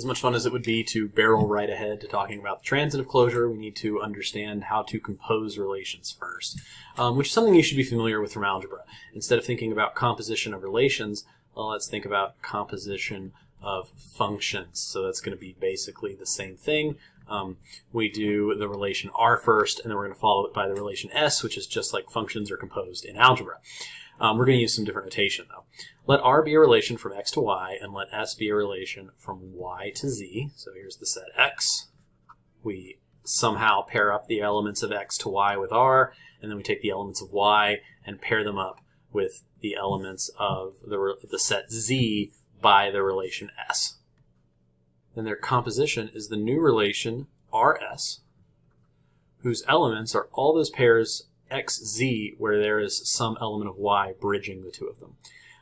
as much fun as it would be to barrel right ahead to talking about the transitive closure, we need to understand how to compose relations first, um, which is something you should be familiar with from algebra. Instead of thinking about composition of relations, well, let's think about composition of functions. So that's going to be basically the same thing. Um, we do the relation R first, and then we're going to follow it by the relation S, which is just like functions are composed in algebra. Um, we're going to use some different notation though. Let R be a relation from x to y, and let S be a relation from y to z. So here's the set x. We somehow pair up the elements of x to y with R, and then we take the elements of y and pair them up with the elements of the, the set z by the relation S. Then their composition is the new relation RS, whose elements are all those pairs xz where there is some element of y bridging the two of them.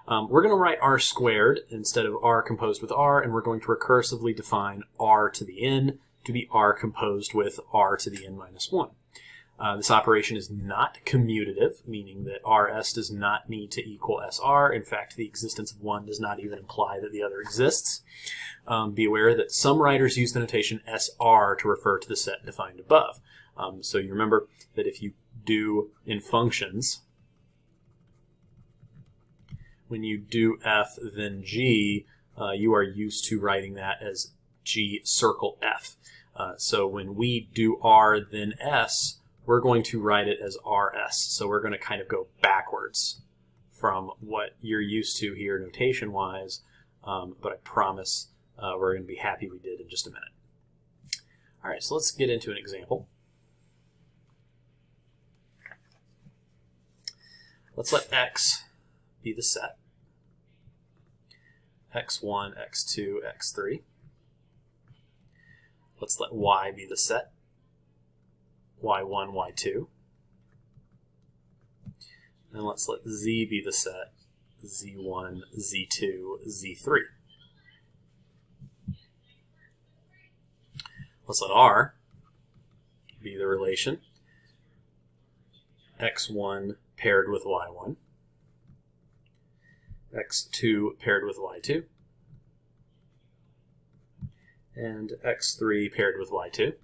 Um, we're going to write r squared instead of r composed with r, and we're going to recursively define r to the n to be r composed with r to the n minus 1. Uh, this operation is not commutative, meaning that rs does not need to equal sr. In fact, the existence of one does not even imply that the other exists. Um, be aware that some writers use the notation sr to refer to the set defined above. Um, so you remember that if you do in functions, when you do f then g, uh, you are used to writing that as g circle f. Uh, so when we do r then s, we're going to write it as rs. So we're going to kind of go backwards from what you're used to here notation-wise, um, but I promise uh, we're going to be happy we did in just a minute. All right, so let's get into an example. Let's let x be the set. x1, x2, x3. Let's let y be the set. y1, y2. And let's let z be the set. z1, z2, z3. Let's let r be the relation x1 paired with y1, x2 paired with y2, and x3 paired with y2.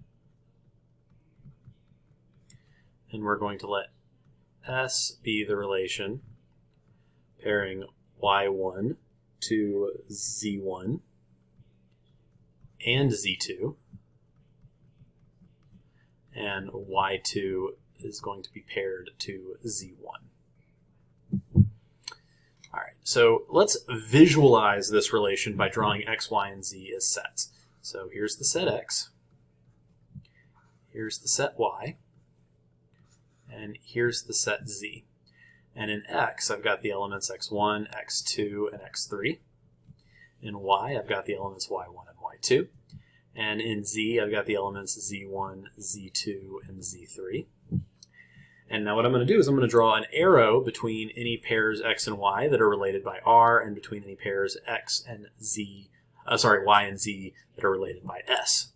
And we're going to let S be the relation pairing y1 to z1 and z2, and y2 is going to be paired to Z1. All right, so let's visualize this relation by drawing x, y, and z as sets. So here's the set x, here's the set y, and here's the set z. And in x, I've got the elements x1, x2, and x3. In y, I've got the elements y1 and y2. And in z, I've got the elements z1, z2, and z3. And now what I'm going to do is I'm going to draw an arrow between any pairs x and y that are related by r and between any pairs x and z, uh, sorry, y and z that are related by s.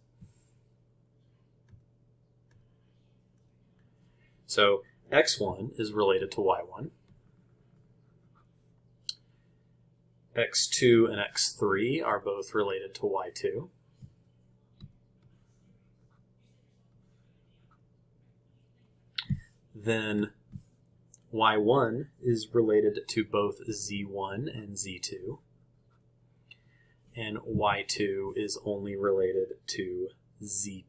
So x1 is related to y1. x2 and x3 are both related to y2. Then y1 is related to both z1 and z2, and y2 is only related to z1.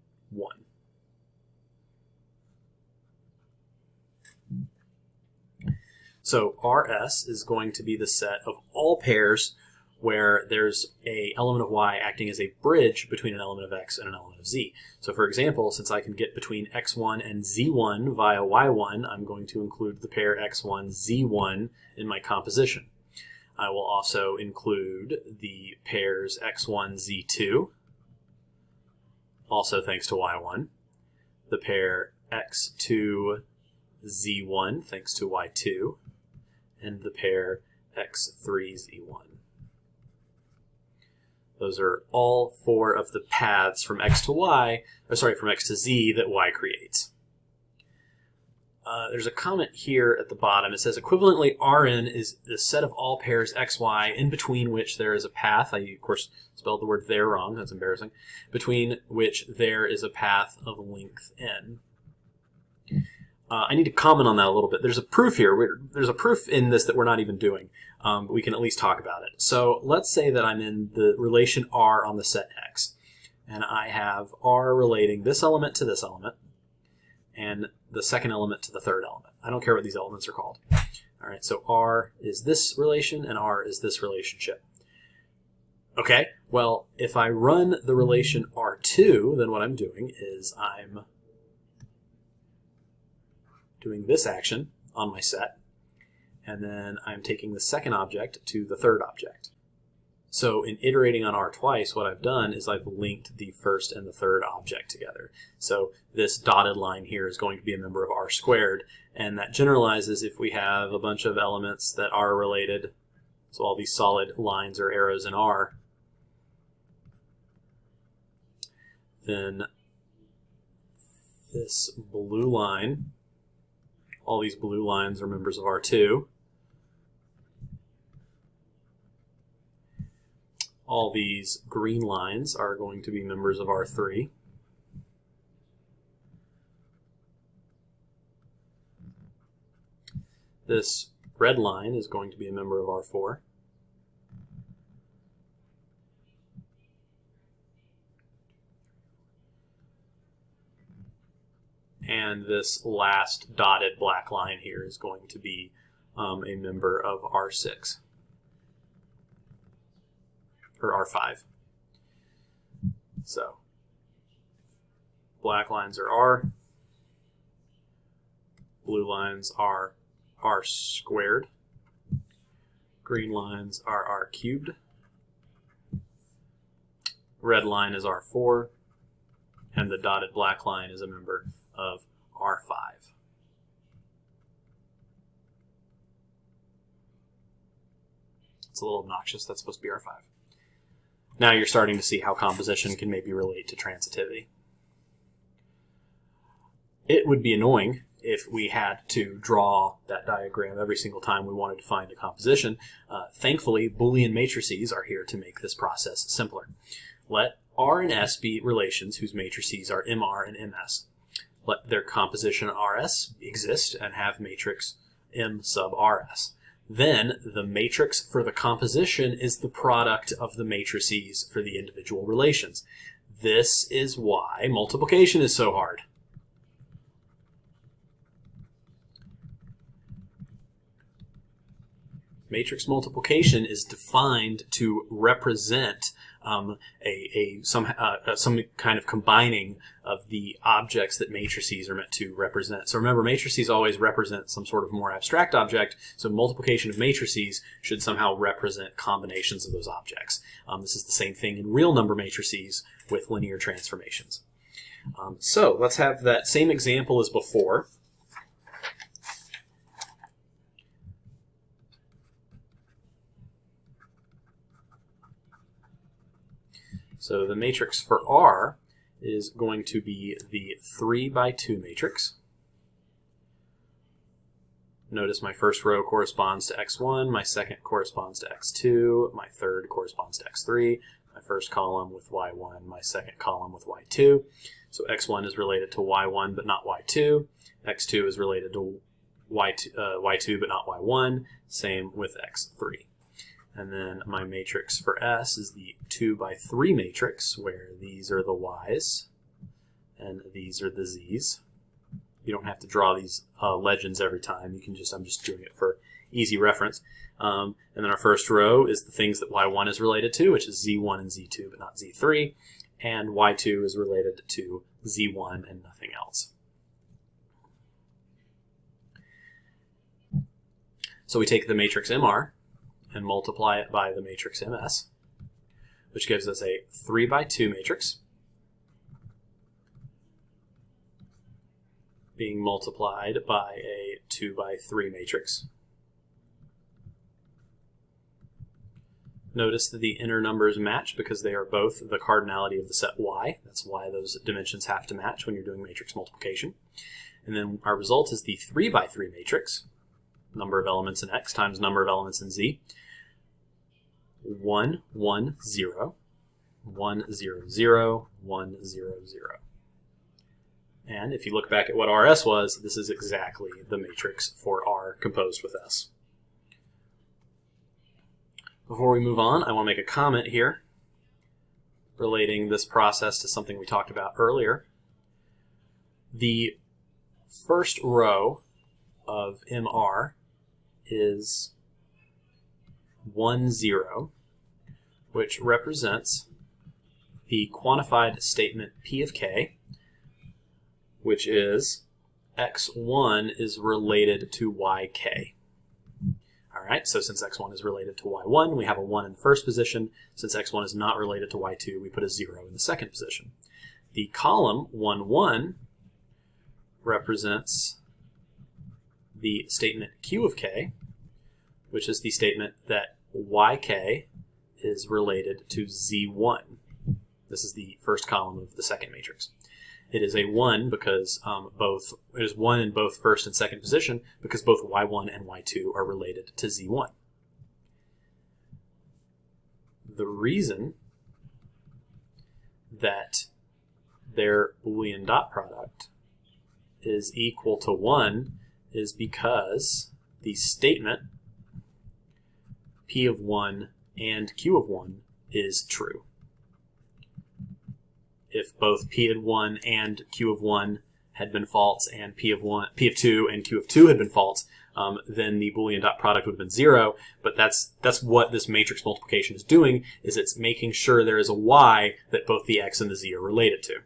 So RS is going to be the set of all pairs where there's a element of y acting as a bridge between an element of x and an element of z. So for example, since I can get between x1 and z1 via y1, I'm going to include the pair x1, z1 in my composition. I will also include the pairs x1, z2, also thanks to y1, the pair x2, z1, thanks to y2, and the pair x3, z1. Those are all four of the paths from x to y, or sorry, from x to z that y creates. uh, there's a comment here at the bottom. It says equivalently Rn is the set of all pairs xy in between which there is a path. I, of course, spelled the word there wrong. That's embarrassing. Between which there is a path of length n. Uh, I need to comment on that a little bit. There's a proof here. We're, there's a proof in this that we're not even doing, um, but we can at least talk about it. So let's say that I'm in the relation R on the set X, and I have R relating this element to this element, and the second element to the third element. I don't care what these elements are called. All right, so R is this relation, and R is this relationship. Okay, well, if I run the relation R2, then what I'm doing is I'm doing this action on my set, and then I'm taking the second object to the third object. So in iterating on R twice, what I've done is I've linked the first and the third object together. So this dotted line here is going to be a member of R squared, and that generalizes if we have a bunch of elements that are related, so all these solid lines or arrows in R, then this blue line all these blue lines are members of R2. All these green lines are going to be members of R3. This red line is going to be a member of R4. And this last dotted black line here is going to be um, a member of R6 or R5. So black lines are R, blue lines are R squared, green lines are R cubed, red line is R4, and the dotted black line is a member of R5. It's a little obnoxious. That's supposed to be R5. Now you're starting to see how composition can maybe relate to transitivity. It would be annoying if we had to draw that diagram every single time we wanted to find a composition. Uh, thankfully, Boolean matrices are here to make this process simpler. Let R and S be relations whose matrices are MR and MS let their composition RS exist and have matrix M sub RS. Then the matrix for the composition is the product of the matrices for the individual relations. This is why multiplication is so hard. Matrix multiplication is defined to represent um, a, a some uh, uh, some kind of combining of the objects that matrices are meant to represent. So remember, matrices always represent some sort of more abstract object. So multiplication of matrices should somehow represent combinations of those objects. Um, this is the same thing in real number matrices with linear transformations. Um, so let's have that same example as before. So the matrix for R is going to be the 3 by 2 matrix. Notice my first row corresponds to x1, my second corresponds to x2, my third corresponds to x3, my first column with y1, my second column with y2. So x1 is related to y1 but not y2, x2 is related to y2, uh, y2 but not y1, same with x3. And then my matrix for S is the 2 by 3 matrix, where these are the Y's and these are the Z's. You don't have to draw these uh, legends every time. You can just, I'm just doing it for easy reference. Um, and then our first row is the things that Y1 is related to, which is Z1 and Z2, but not Z3. And Y2 is related to Z1 and nothing else. So we take the matrix MR, and multiply it by the matrix MS, which gives us a 3 by 2 matrix being multiplied by a 2 by 3 matrix. Notice that the inner numbers match because they are both the cardinality of the set Y. That's why those dimensions have to match when you're doing matrix multiplication. And then our result is the 3 by 3 matrix, number of elements in X times number of elements in Z. 1, 1, 0, 1, 0, 0, 1, 0, 0. And if you look back at what RS was, this is exactly the matrix for R composed with S. Before we move on, I want to make a comment here relating this process to something we talked about earlier. The first row of MR is 1, 0, which represents the quantified statement P of K, which is x1 is related to yk. All right, so since x1 is related to y1, we have a 1 in the first position. Since x1 is not related to y2, we put a 0 in the second position. The column 1, 1 represents the statement q of k, which is the statement that yk is related to z1. This is the first column of the second matrix. It is a 1 because um, both it is 1 in both first and second position because both y1 and y2 are related to z1. The reason that their Boolean dot product is equal to 1 is because the statement p of 1 and q of 1 is true. If both p of 1 and q of 1 had been false and p of 1 p of 2 and q of 2 had been false um, then the boolean dot product would have been zero. But that's that's what this matrix multiplication is doing is it's making sure there is a y that both the x and the z are related to